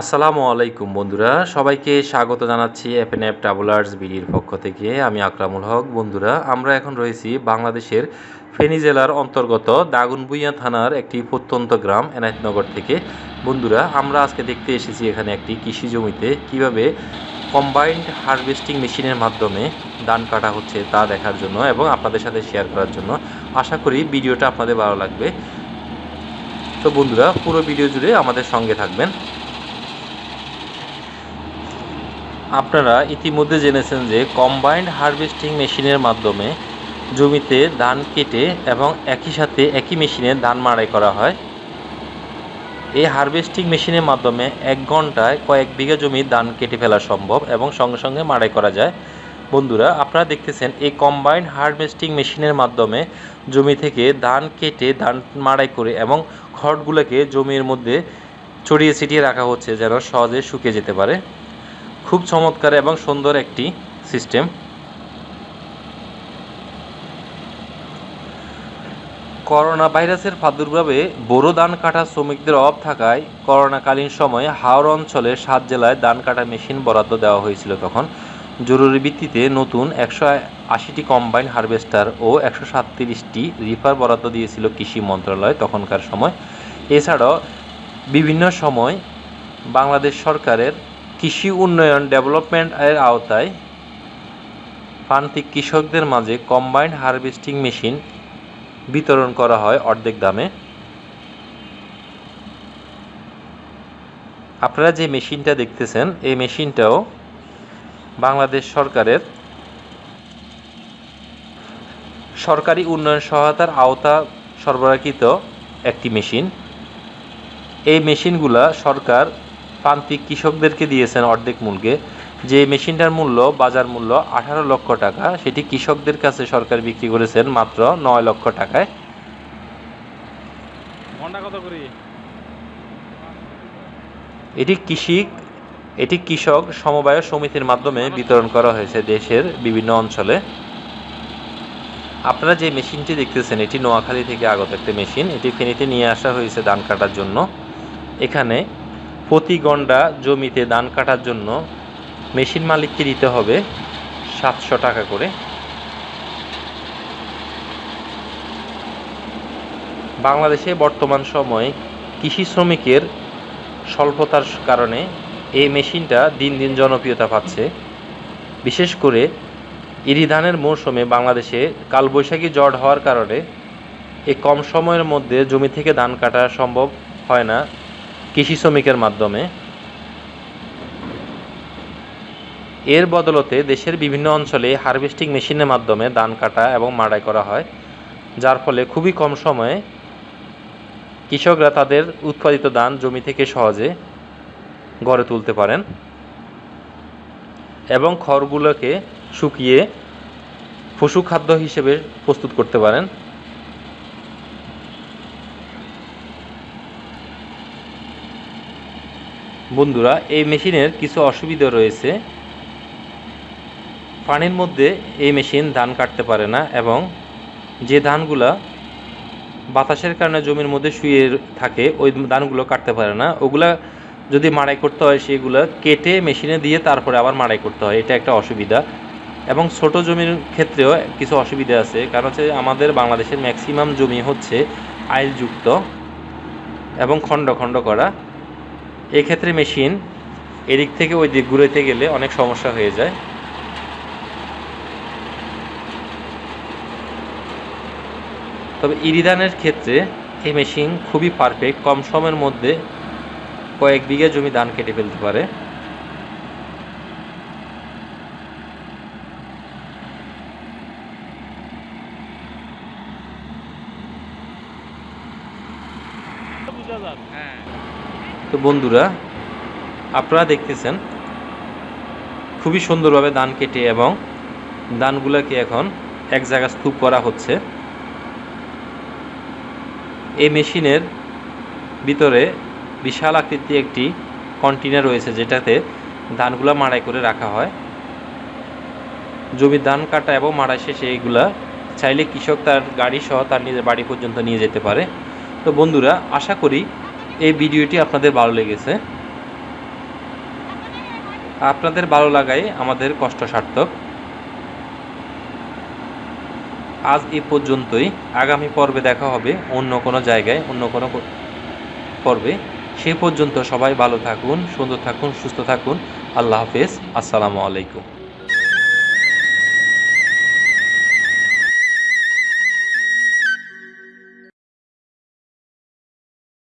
আসসালামু আলাইকুম বন্ধুরা, সবাইকে স্বাগত জানাচ্ছি এফএন এফ ট্রাভেলার্স বিডির পক্ষ থেকে। আমি আকরামুল হক। বন্ধুরা, আমরা এখন রয়েছি বাংলাদেশের ফেনী জেলার অন্তর্গত দাগুনবুইয়া থানার একটি প্রত্যন্ত গ্রাম, এনায়তনগর থেকে। বন্ধুরা, আমরা আজকে দেখতে এসেছি এখানে একটি কৃষি জমিতে কীভাবে কম্বাইন্ড হারভেস্টিং মেশিনের মাধ্যমে ধান কাটা হচ্ছে তা দেখার জন্য এবং আপনাদের সাথে শেয়ার করার জন্য। আশা করি ভিডিওটা আপনাদের ভালো লাগবে। তো বন্ধুরা, পুরো ভিডিও জুড়ে আমাদের সঙ্গে থাকবেন। আপনারা ইতিমধ্যে জেনেছেন যে কম্বাইন্ড হারভেস্টিং মেশিনের মাধ্যমে জমিতে ধান কেটে এবং একই সাথে একই মেশিনে ধান মাড়াই করা হয়। এই হারভেস্টিং মেশিনের মাধ্যমে এক ঘন্টায় কয়েক বিঘা জমি ধান কেটে ফেলা সম্ভব এবং সঙ্গে সঙ্গে মাড়াই করা যায়। বন্ধুরা, আপনারা দেখতেছেন এই কম্বাইন্ড হারভেস্টিং মেশিনের মাধ্যমে জমি থেকে ধান কেটে ধান মাড়াই করে এবং খড়গুলোকে জমির মধ্যে ছড়িয়ে ছিটিয়ে রাখা হচ্ছে যেন সহজে শুকিয়ে যেতে পারে। খুব চমৎকার এবং সুন্দর একটি সিস্টেম। করোনা ভাইরাসের প্রাদুর্ভাবে বোরো ধান কাটা শ্রমিকদের অভাব থাকায় করোনাকালীন সময়ে হাওড় অঞ্চলে সাত জেলায় ধান কাটা মেশিন বরাদ্দ দেওয়া হয়েছিল তখন। জরুরি ভিত্তিতে নতুন একশো আশিটি কম্বাইন হারভেস্টার ও একশো সাতত্রিশটি রিফার বরাদ্দ দিয়েছিল কৃষি মন্ত্রণালয় তখনকার সময়। এছাড়াও বিভিন্ন সময় বাংলাদেশ সরকারের কৃষি উন্নয়ন ডেভেলপমেন্ট এর আওতায় প্রান্তিক কৃষকদের মাঝে কম্বাইন্ড হারভেস্টিং মেশিন বিতরণ করা হয় অর্ধেক দামে। আপনারা যে মেশিনটা দেখতেছেন, এই মেশিনটাও বাংলাদেশ সরকারের সরকারি উন্নয়ন সহায়তার আওতা সরবরাহকৃত একটি মেশিন। এই মেশিনগুলা সরকার প্রান্তিক কৃষকদেরকে দিয়েছেন অর্ধেক মূল্যে যে মেশিনটার মূল্য বাজার মূল্য আঠারো লক্ষ টাকা সেটি কৃষকদের কাছে সরকার বিক্রি করেছেন মাত্র নয় লক্ষ টাকায়। এটি কৃষি এটি কৃষক সমবায় সমিতির মাধ্যমে বিতরণ করা হয়েছে দেশের বিভিন্ন অঞ্চলে। আপনারা যে মেশিনটি দেখতেছেন এটি নোয়াখালী থেকে আগত একটা মেশিন। এটি ফেনীতে নিয়ে আসা হয়েছে ধান কাটার জন্য। এখানে প্রতি গন্ডা জমিতে ধান কাটার জন্য মেশিন মালিককে দিতে হবে সাতশো টাকা করে। বাংলাদেশে বর্তমান সময়ে কৃষি শ্রমিকের স্বল্পতার কারণে এই মেশিনটা দিন দিন জনপ্রিয়তা পাচ্ছে। বিশেষ করে ইরি ধানের মৌসুমে বাংলাদেশে কালবৈশাখী ঝড় হওয়ার কারণে এই কম সময়ের মধ্যে জমি থেকে ধান কাটা সম্ভব হয় না। কৃষি শ্রমিকের মাধ্যমে। এর বদলতে দেশের বিভিন্ন অঞ্চলে হারভেস্টিং মেশিনের মাধ্যমে ধান কাটা এবং মাড়াই করা হয়, যার ফলে খুবই কম সময়ে কৃষকরা তাদের উৎপাদিত ধান জমি থেকে সহজে গড়ে তুলতে পারেন এবং খড়গুলোকে শুকিয়ে পশু খাদ্য হিসেবে প্রস্তুত করতে পারেন। বন্ধুরা, এই মেশিনের কিছু অসুবিধা রয়েছে। পানির মধ্যে এই মেশিন ধান কাটতে পারে না এবং যে ধানগুলা বাতাসের কারণে জমির মধ্যে শুয়ে থাকে, ওই ধানগুলো কাটতে পারে না। ওগুলা যদি মাড়াই করতে হয়, সেগুলো কেটে মেশিনে দিয়ে তারপরে আবার মাড়াই করতে হয়। এটা একটা অসুবিধা। এবং ছোট জমির ক্ষেত্রেও কিছু অসুবিধা আছে। কারণ হচ্ছে আমাদের বাংলাদেশের ম্যাক্সিমাম জমি হচ্ছে আইলযুক্ত এবং খণ্ড খণ্ড করা। এক্ষেত্রে মেশিন এদিক থেকে ওই দিক ঘুরেতে গেলে অনেক সমস্যা হয়ে যায়। তবে ইরিদানের ক্ষেত্রে এই মেশিন খুবই পারফেক্ট কম সময়ের মধ্যে কয়েক বিঘা জমি ধান কেটে ফেলতে পারে। হ্যাঁ। তো বন্ধুরা, আপনারা দেখতেছেন, খুবই সুন্দরভাবে ধান কেটে এবং ধানগুলোকে এখন এক জায়গায় স্তূপ করা হচ্ছে। এই মেশিনের ভিতরে বিশাল আকৃতি একটি কন্টেনার রয়েছে, যেটাতে ধানগুলো মাড়াই করে রাখা হয়। জমির ধান কাটা এবং মাড়াই শেষে এইগুলা চাইলে কৃষক তার গাড়ি সহ তার নিজের বাড়ি পর্যন্ত নিয়ে যেতে পারে। তো বন্ধুরা, আশা করি এই ভিডিওটি আপনাদের ভালো লেগেছে। আপনাদের ভালো লাগাই আমাদের কষ্ট সার্থক আজ এ পর্যন্তই। আগামী পর্বে দেখা হবে অন্য কোনো জায়গায়, অন্য কোনো পর্বে। সে পর্যন্ত সবাই ভালো থাকুন, সুন্দর থাকুন, সুস্থ থাকুন। আল্লাহ হাফেজ। আসসালামু আলাইকুম।